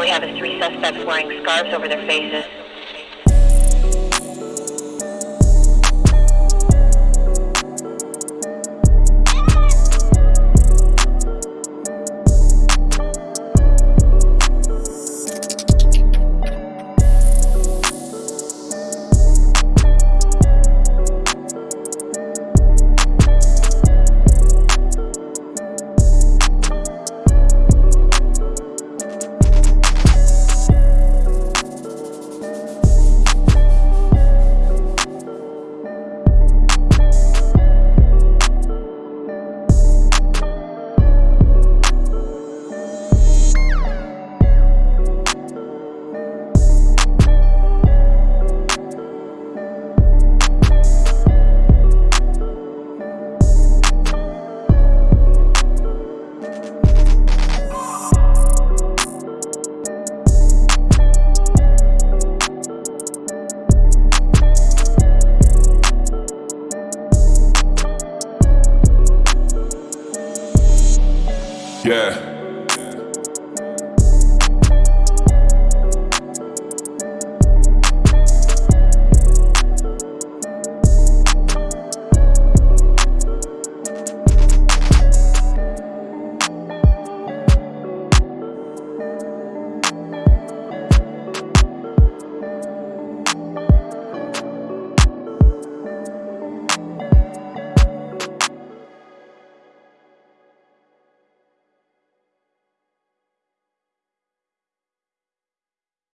we have is three suspects wearing scarves over their faces. Yeah.